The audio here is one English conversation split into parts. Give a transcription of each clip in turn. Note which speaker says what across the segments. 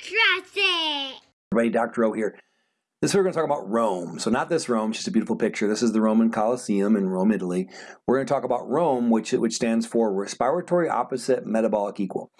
Speaker 1: It.
Speaker 2: Everybody, Dr. O here. This we're going to talk about Rome. So not this Rome, just a beautiful picture. This is the Roman Colosseum in Rome, Italy. We're going to talk about Rome, which, which stands for respiratory opposite metabolic equal.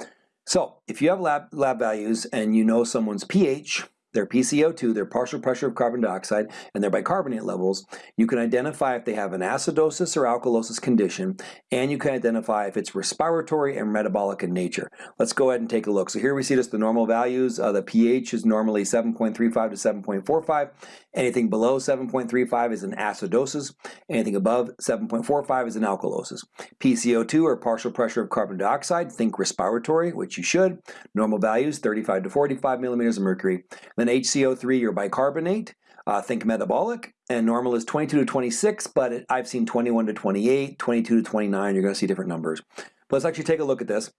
Speaker 2: So if you have lab, lab values and you know someone's pH, their PCO2, their partial pressure of carbon dioxide, and their bicarbonate levels, you can identify if they have an acidosis or alkalosis condition, and you can identify if it's respiratory and metabolic in nature. Let's go ahead and take a look. So here we see just the normal values. Uh, the pH is normally 7.35 to 7.45. Anything below 7.35 is an acidosis. Anything above 7.45 is an alkalosis. PCO2 or partial pressure of carbon dioxide, think respiratory, which you should. Normal values 35 to 45 millimeters of mercury. Then HCO3 or bicarbonate, uh, think metabolic, and normal is 22 to 26, but I've seen 21 to 28, 22 to 29, you're gonna see different numbers. But let's actually take a look at this.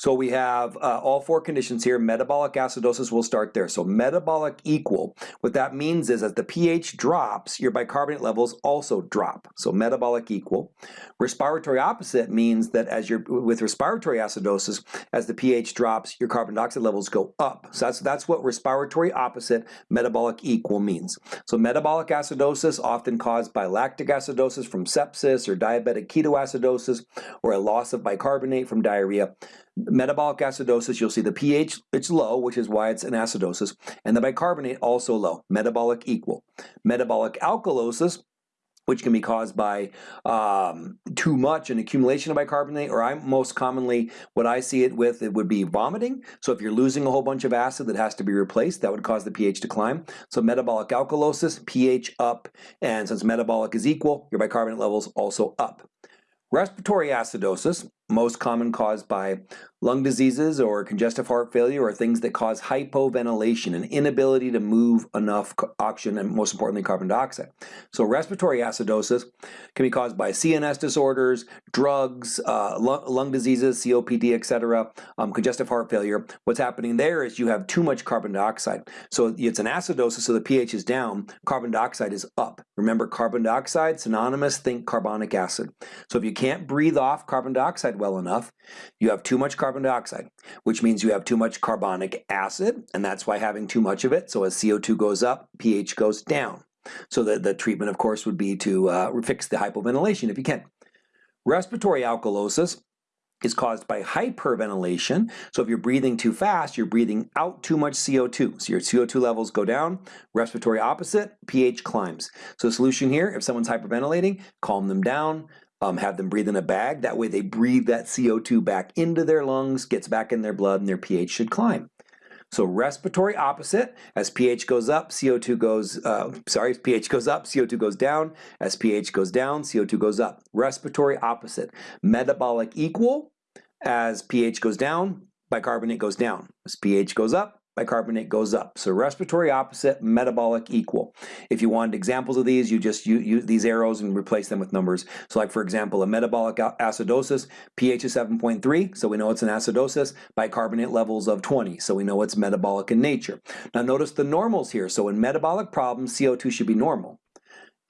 Speaker 2: So we have uh, all four conditions here. Metabolic acidosis will start there. So metabolic equal. What that means is as the pH drops, your bicarbonate levels also drop. So metabolic equal. Respiratory opposite means that as you're with respiratory acidosis, as the pH drops, your carbon dioxide levels go up. So that's that's what respiratory opposite metabolic equal means. So metabolic acidosis often caused by lactic acidosis from sepsis or diabetic ketoacidosis or a loss of bicarbonate from diarrhea metabolic acidosis, you'll see the pH, it's low, which is why it's an acidosis, and the bicarbonate also low, metabolic equal. Metabolic alkalosis, which can be caused by um, too much an accumulation of bicarbonate, or I most commonly, what I see it with, it would be vomiting. So if you're losing a whole bunch of acid that has to be replaced, that would cause the pH to climb. So metabolic alkalosis, pH up, and since metabolic is equal, your bicarbonate levels also up. Respiratory acidosis, most common caused by lung diseases or congestive heart failure or things that cause hypoventilation, an inability to move enough oxygen and most importantly carbon dioxide. So respiratory acidosis can be caused by CNS disorders, drugs, uh, lung, diseases, COPD, etc., um, congestive heart failure. What's happening there is you have too much carbon dioxide. So it's an acidosis, so the pH is down, carbon dioxide is up. Remember carbon dioxide, synonymous, think carbonic acid. So if you can't breathe off carbon dioxide well enough, you have too much carbon dioxide, which means you have too much carbonic acid, and that's why having too much of it, so as CO2 goes up, pH goes down. So the, the treatment, of course, would be to uh, fix the hypoventilation if you can. Respiratory alkalosis is caused by hyperventilation. So if you're breathing too fast, you're breathing out too much CO2. So your CO2 levels go down, respiratory opposite, pH climbs. So the solution here, if someone's hyperventilating, calm them down, um, have them breathe in a bag. That way they breathe that CO2 back into their lungs, gets back in their blood, and their pH should climb. So respiratory opposite, as pH goes up, CO2 goes, uh, sorry, pH goes up, CO2 goes down. As pH goes down, CO2 goes up. Respiratory opposite. Metabolic equal, as pH goes down, bicarbonate goes down. As pH goes up, bicarbonate goes up. So respiratory opposite, metabolic equal. If you wanted examples of these, you just use these arrows and replace them with numbers. So like for example, a metabolic acidosis, pH is 7.3, so we know it's an acidosis, bicarbonate levels of 20, so we know it's metabolic in nature. Now notice the normals here. So in metabolic problems, CO2 should be normal.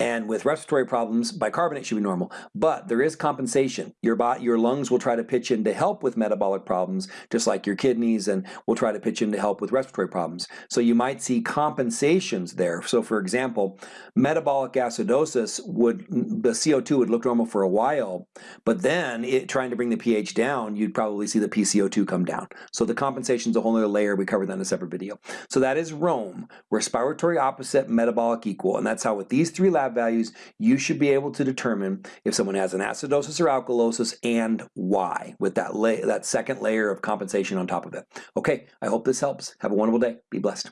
Speaker 2: And with respiratory problems, bicarbonate should be normal. But there is compensation. Your, body, your lungs will try to pitch in to help with metabolic problems, just like your kidneys, and will try to pitch in to help with respiratory problems. So you might see compensations there. So for example, metabolic acidosis would, the CO2 would look normal for a while, but then it, trying to bring the pH down, you'd probably see the PCO2 come down. So the compensation is a whole other layer. We covered that in a separate video. So that is Rome, respiratory opposite, metabolic equal. And that's how with these three lab lab values, you should be able to determine if someone has an acidosis or alkalosis and why with that, that second layer of compensation on top of it. Okay, I hope this helps. Have a wonderful day. Be blessed.